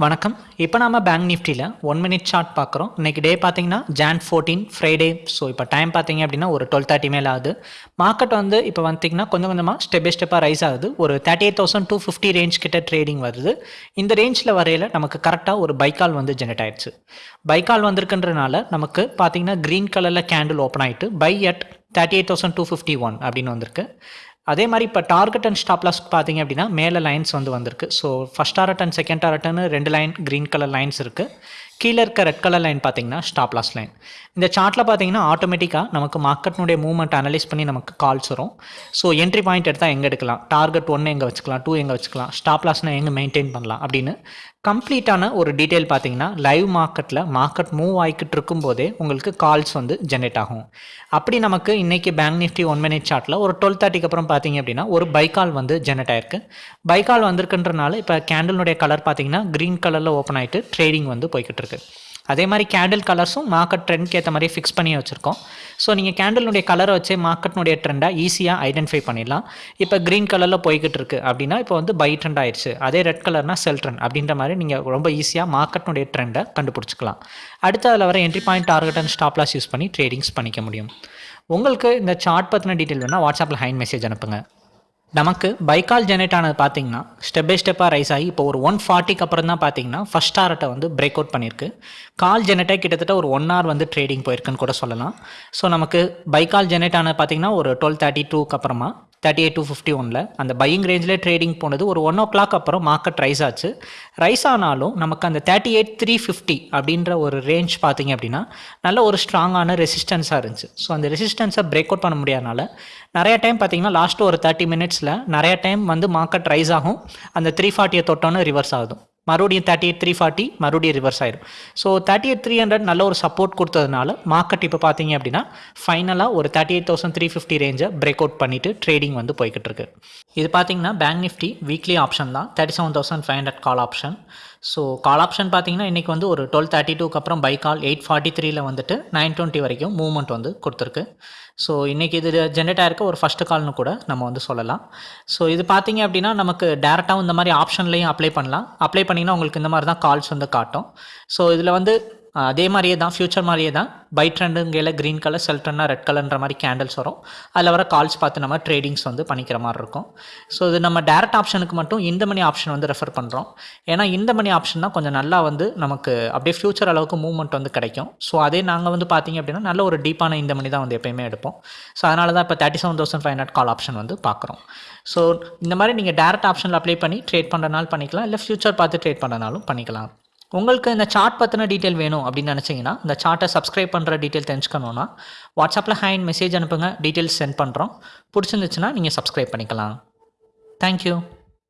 வணக்கம். இப்போ நாம பேங்க் நிஃப்டியில் ஒன் மினிட் சார்ட் பார்க்குறோம் இன்றைக்கி டே பார்த்தீங்கன்னா ஜான் ஃபோர்டீன் ஃப்ரைடே ஸோ இப்போ டைம் பார்த்தீங்க அப்படின்னா ஒரு டுவெல் தேர்ட்டி மேலே ஆகுது. மார்க்கெட் வந்து இப்போ வந்தீங்கன்னா கொஞ்சம் கொஞ்சமாக ஸ்டெப் பை ஸ்டெப்பாக ரைஸ் ஆகுது. ஒரு thirty eight thousand two fifty range கிட்ட ட்ரேடிங் வருது. இந்த ரேஞ்சில் வரையில் நமக்கு கரெக்டாக ஒரு பைக்கால் வந்து ஜெனரேட் ஆயிடுச்சு. பைக்கால் வந்திருக்குன்றனால நமக்கு பார்த்தீங்கன்னா க்ரீன் கலரில் கேண்டில் ஓப்பன் ஆகிட்டு buy at thirty eight thousand two fifty one அப்படின்னு வந்திருக்கு. அதே மாதிரி இப்போ டார்கெட் அண்ட் ஸ்டாப் லாஸ் பார்த்தீங்க அப்படின்னா மேலே லைன்ஸ் வந்து வந்திருக்கு. So first target and second டாரட்னு ரெண்டு லைன் க்ரீன் கலர் லைன்ஸ் இருக்குது கீழே இருக்க ரெட் கலர் லைன் பார்த்தீங்கன்னா ஸ்டாப் லாஸ் லைன் இந்த சார்ட்டில் பார்த்தீங்கன்னா ஆட்டோமேட்டிக்காக நமக்கு மார்க்கெட்னுடைய மூவ்மெண்ட் அனலைஸ் பண்ணி நமக்கு கால்ஸ் வரும். ஸோ என்ட்ரி பாயிண்ட் எடுத்தால் எங்கே எடுக்கலாம்? டார்கெட் ஒன்று எங்கே வச்சுக்கலாம்? டூ எங்கே வச்சுக்கலாம்? ஸ்டாப் லாஸ்னால் எங்கே மெயின்டைன் பண்ணலாம்? அப்படின்னு கம்ப்ளீட்டான ஒரு டீட்டெயில் பார்த்தீங்கன்னா லைவ் மார்க்கெட்டில் மார்க்கெட் மூவ் ஆகிக்கிட்டு இருக்கும்போதே உங்களுக்கு கால்ஸ் வந்து ஜென்ரேட் ஆகும். அப்படி நமக்கு இன்றைக்கி பேங்க் நிஃப்டி ஒன் மினிட் சார்ட்டில் ஒரு டுவெல் தேர்ட்டிக்கு அப்புறம் பார்த்தீங்க அப்படின்னா ஒரு பைக்கால் வந்து ஜென்ரேட் ஆயிருக்கு. பைக்கால் வந்திருக்குன்றனால இப்போ கேண்டிலுடைய கலர் பார்த்தீங்கன்னா க்ரீன் கலரில் ஓப்பன் ஆகிட்டு ட்ரேடிங் வந்து போய்கிட்டு இருக்கு. அதே மாதிரி கேண்டில் கலர்ஸும் மார்க்கெட் ட்ரெண்ட்க்கு ஏற்ற மாதிரி ஃபிக்ஸ் பண்ணி வச்சுருக்கோம். ஸோ நீங்கள் கேண்டிலுடைய கலரை வச்சு மார்க்கெட்னுடைய ட்ரெண்டாக ஈஸியாக ஐடென்டிஃபை பண்ணிடலாம். இப்போ க்ரீன் கலரில் போய்கிட்டு இருக்கு அப்படின்னா இப்போ வந்து பை ட்ரெண்ட் ஆயிடுச்சு அதே ரெட் கலர்னா செல் ட்ரெண்ட் அப்படின்ற மாதிரி நீங்கள் ரொம்ப ஈஸியாக மார்க்கெட்னுடைய ட்ரெண்டை கண்டுபிடிச்சிக்கலாம். அடுத்து அதில் வர entry point target and stop loss use பண்ணி ட்ரேடிங்ஸ் பண்ணிக்க முடியும். உங்களுக்கு இந்த சார்ட் பற்றின டீட்டெயில் வேணால் வாட்ஸ்அப்பில் ஹைன் மெசேஜ் அனுப்புங்க. நமக்கு பைக்கால் ஜெனரேட் ஆனது பார்த்தீங்கன்னா ஸ்டெப் பை ஸ்டெப்பாக ரைஸ் ஆகி இப்போ ஒரு ஒன் ஃபார்ட்டிக்கு அப்புறம் தான் பார்த்தீங்கன்னா ஃபஸ்ட் ஹார்ட்டை வந்து பிரேக் அவுட் பண்ணியிருக்கு கால் ஜெனரேட்டாக கிட்டத்தட்ட ஒரு ஒன் ஹவர் வந்து ட்ரேடிங் போயிருக்குன்னு கூட சொல்லலாம். ஸோ நமக்கு பைக்கால் ஜெனரேட் ஆனது பார்த்தீங்கன்னா ஒரு டுவெல் தேர்ட்டி டூக்கு அப்புறமா தேர்ட்டி எயிட் டூ ஃபிஃப்டி ஒனில் அந்த பையிங் ரேஞ்சில் ட்ரேடிங் போனது ஒரு ஒன் ஓ கிளாக் அப்புறம் மார்க்கெட் ரைஸ் ஆச்சு. ரைஸ் ஆனாலும் நமக்கு அந்த தேர்ட்டி எயிட் த்ரீ ஃபிஃப்டி அப்படின்ற ஒரு ரேஞ்ச் பார்த்தீங்க அப்படின்னா நல்ல ஒரு ஸ்ட்ராங்கான ரெசிஸ்டன்ஸாக இருந்துச்சு. ஸோ அந்த ரெசிஸ்டன்ஸை பிரேக் அவுட் பண்ண முடியாதனால நிறைய டைம் பார்த்தீங்கன்னா லாஸ்ட்டு ஒரு தேர்ட்டி மினிட்ஸில் நிறைய டைம் வந்து மார்க்கெட் ரைஸ் ஆகும். அந்த த்ரீ ஃபார்ட்டியை தொட்டோன்னு ரிவர்ஸ் ஆகும் மறுபடியும் தேர்ட்டி எயிட் த்ரீ ஃபார்ட்டி மறுபடியும் ரிவர்ஸ் ஆயிடும் so thirty eight three hundred நல்ல ஒரு சப்போர்ட் கொடுத்ததுனால மார்க்கெட் இப்போ பார்த்தீங்க அப்படின்னா ஃபைனலாக ஒரு thirty eight thousand three fifty ரேஞ்சை break out பண்ணிவிட்டு ட்ரேடிங் வந்து போய்கிட்டு இருக்கு. இது பார்த்தீங்கன்னா பேங்க் நிஃப்டி வீக்லி ஆப்ஷன் தான். Thirty seven thousand five hundred call option so call option பார்த்தீங்கன்னா இன்றைக்கி வந்து ஒரு டுவெல் தேர்ட்டி டூக்கு அப்புறம் பை கால் எயிட் ஃபார்ட்டி த்ரீல வந்துட்டு நைன் டுவெண்ட்டி வரைக்கும் மூவ்மெண்ட் வந்து கொடுத்துருக்கு. ஸோ இன்றைக்கி இது ஜென்ரேட் ஆகிருக்க ஒரு ஃபஸ்ட்டு கால்னு கூட நம்ம வந்து சொல்லலாம். ஸோ இது பார்த்தீங்க அப்படின்னா நமக்கு டேரெக்டாகவும் இந்த மாதிரி ஆப்ஷன்லையும் அப்ளை பண்ணலாம். அப்ளை பண்ணிங்கன்னா உங்களுக்கு இந்த மாதிரி தான் கால்ஸ் வந்து காட்டும். ஸோ இதில் வந்து அதே மாதிரியே தான் ஃபியூச்சர் மாதிரியே தான். பை ட்ரெண்டுங்கையில் க்ரீன் கலர் செல் ட்ரெண்டாக ரெட் கலர்ன்ற மாதிரி கேண்டில்ஸ் வரும். அதில் வர கால்ஸ் பார்த்து நம்ம ட்ரேடிங்ஸ் வந்து பண்ணிக்கிற மாதிரி இருக்கும். ஸோ இது நம்ம டேரக்ட் ஆப்ஷனுக்கு மட்டும் இந்த மணி ஆப்ஷன் வந்து ரெஃபர் பண்ணுறோம் ஏன்னா இந்த மணி ஆப்ஷன் தான் கொஞ்சம் நல்லா வந்து நமக்கு அப்படியே ஃபியூச்சர் அளவுக்கு மூவ்மெண்ட் வந்து கிடைக்கும். ஸோ அதே நாங்கள் வந்து பார்த்திங்க அப்படின்னா நல்ல ஒரு டீப்பான இந்த மணி தான் வந்து எப்போயுமே எடுப்போம். ஸோ அதனால தான் இப்போ thirty seven thousand five hundred call option வந்து பார்க்குறோம். ஸோ இந்த மாதிரி நீங்கள் டேரக்ட் ஆப்ஷனில் அப்ளை பண்ணி ட்ரேட் பண்ணுறனாலும் பண்ணிக்கலாம். இல்லை ஃபியூச்சர் பார்த்து ட்ரேட் பண்ணுறனாலும் பண்ணிக்கலாம். உங்களுக்கு இந்த சார்ட் பற்றின டீட்டெயில் வேணும் அப்படின்னு நினச்சிங்கன்னா இந்த சார்ட்டை சப்ஸ்கிரைப் பண்ணுற டீட்டெயில் தெரிஞ்சுக்கணுன்னா வாட்ஸ்அப்பில் ஹேண்ட் மெசேஜ் அனுப்புங்க டீட்டெயில்ஸ் சென்ட் பண்ணுறோம் பிடிச்சிருந்துச்சுன்னா நீங்கள் சப்ஸ்கிரைப் பண்ணிக்கலாம். தேங்க்யூ